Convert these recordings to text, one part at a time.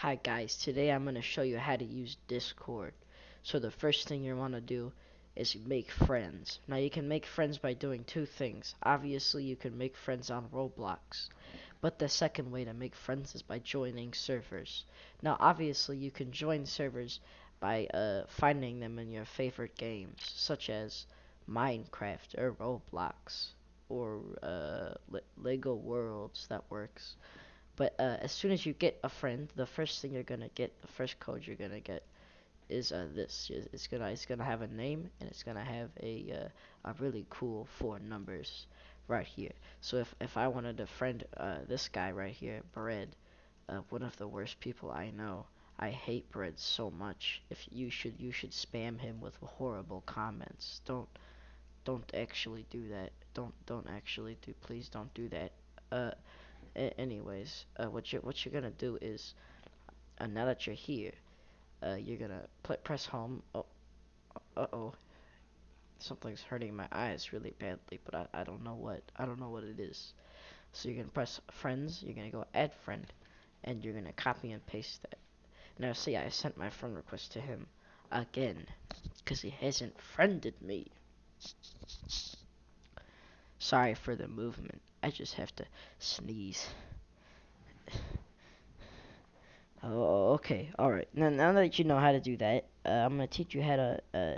Hi guys, today I'm going to show you how to use Discord. So the first thing you want to do is make friends. Now you can make friends by doing two things. Obviously you can make friends on Roblox. But the second way to make friends is by joining servers. Now obviously you can join servers by uh, finding them in your favorite games, such as Minecraft or Roblox or uh, Le Lego Worlds, that works. But uh, as soon as you get a friend, the first thing you're gonna get, the first code you're gonna get, is uh, this. It's gonna it's gonna have a name and it's gonna have a uh, a really cool four numbers right here. So if if I wanted to friend uh, this guy right here, Bread, uh, one of the worst people I know. I hate Bread so much. If you should you should spam him with horrible comments. Don't don't actually do that. Don't don't actually do. Please don't do that. Uh anyways, uh, what you're what you're gonna do is, uh, now that you're here, uh, you're gonna press home. Oh, uh oh, something's hurting my eyes really badly, but I I don't know what I don't know what it is. So you're gonna press friends. You're gonna go add friend, and you're gonna copy and paste that. Now see, I sent my friend request to him again, cause he hasn't friended me. Sorry for the movement. I just have to sneeze. Oh, okay. Alright. Now, now that you know how to do that, uh, I'm going to teach you how to uh,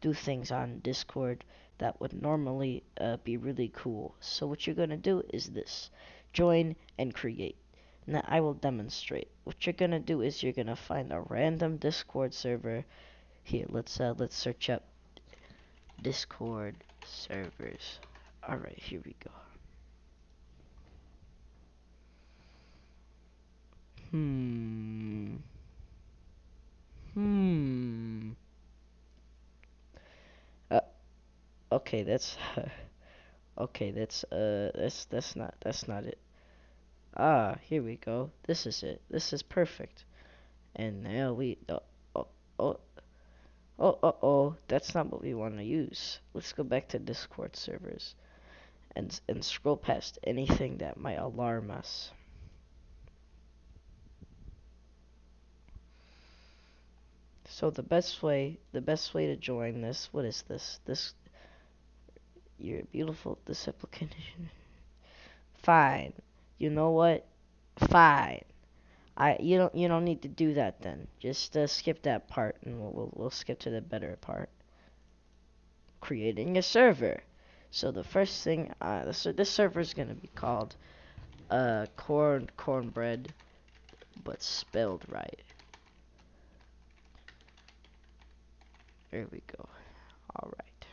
do things on Discord that would normally uh, be really cool. So what you're going to do is this. Join and create. Now, I will demonstrate. What you're going to do is you're going to find a random Discord server. Here, let's, uh, let's search up Discord servers. Alright, here we go. Hmm. Hmm. Uh, okay, that's okay. That's uh, that's that's not that's not it. Ah, here we go. This is it. This is perfect. And now we oh oh oh oh oh, oh that's not what we want to use. Let's go back to Discord servers and and scroll past anything that might alarm us. So the best way, the best way to join this, what is this? This, you're beautiful, this application. Fine. You know what? Fine. I, you don't, you don't need to do that then. Just uh, skip that part and we'll, we'll, we'll skip to the better part. Creating a server. So the first thing, uh, this, this server is going to be called, uh, corn, cornbread, but spelled right. There we go. Alright.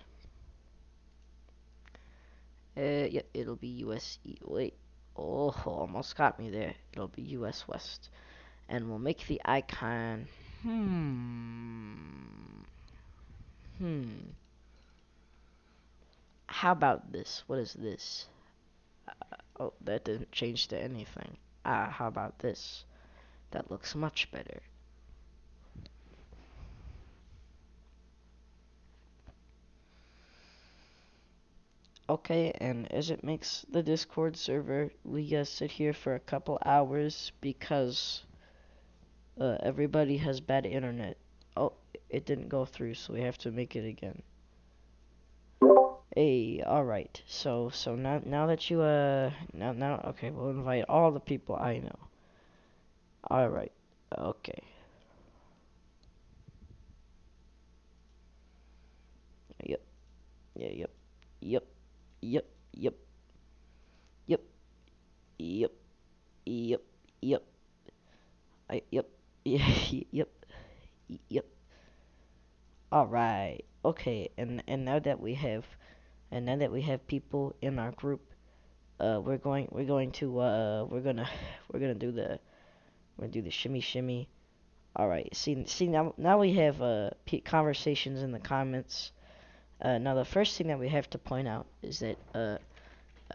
Uh, yeah, it'll be US E. Wait. Oh, almost got me there. It'll be US West. And we'll make the icon. Hmm. Hmm. How about this? What is this? Uh, oh, that didn't change to anything. Ah, how about this? That looks much better. Okay, and as it makes the Discord server, we uh, sit here for a couple hours because uh, everybody has bad internet. Oh, it didn't go through, so we have to make it again. Hey, alright, so, so now, now that you, uh, now, now, okay, we'll invite all the people I know. Alright, okay. Yep, yeah, yep, yep. Yep, yep. Yep. Yep. Yep. Yep. I yep. yep. Yep. All right. Okay. And and now that we have and now that we have people in our group, uh we're going we're going to uh we're going to we're going to do the we're going to do the shimmy shimmy. All right. See see now now we have uh conversations in the comments uh, now the first thing that we have to point out is that uh,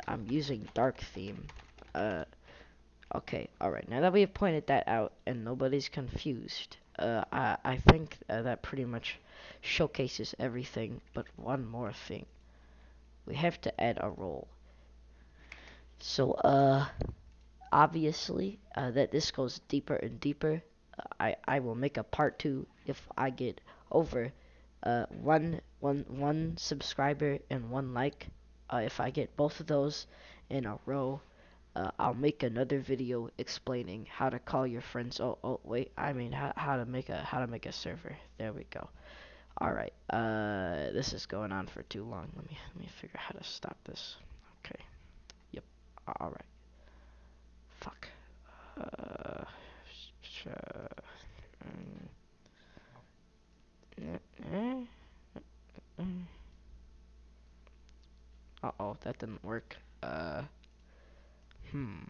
I'm using dark theme. Uh, okay, alright, now that we have pointed that out and nobody's confused, uh, I, I think uh, that pretty much showcases everything, but one more thing. We have to add a role. So, uh, obviously, that this goes deeper and deeper. I I will make a part two if I get over uh, one one one subscriber and one like. Uh, if I get both of those in a row, uh, I'll make another video explaining how to call your friends. Oh, oh, wait, I mean how, how to make a how to make a server. There we go. All right, uh, this is going on for too long. Let me let me figure out how to stop this. Okay. Yep. All right. Fuck. Uh. sh- mm, Uh oh, that didn't work. Uh. Hmm.